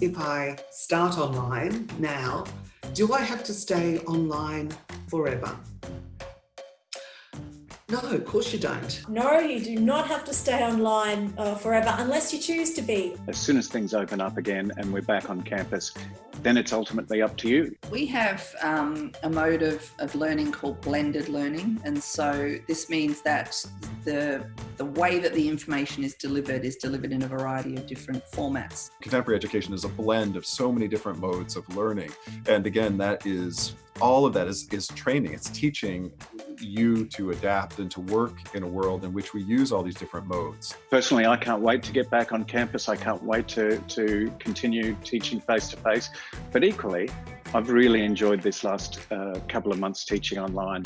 If I start online now, do I have to stay online forever? No, of course you don't. No, you do not have to stay online uh, forever unless you choose to be. As soon as things open up again and we're back on campus, then it's ultimately up to you. We have um, a mode of, of learning called blended learning. And so this means that the, the way that the information is delivered is delivered in a variety of different formats. Contemporary education is a blend of so many different modes of learning. And again, that is all of that is, is training. It's teaching you to adapt and to work in a world in which we use all these different modes. Personally, I can't wait to get back on campus. I can't wait to, to continue teaching face to face. But equally, I've really enjoyed this last uh, couple of months teaching online.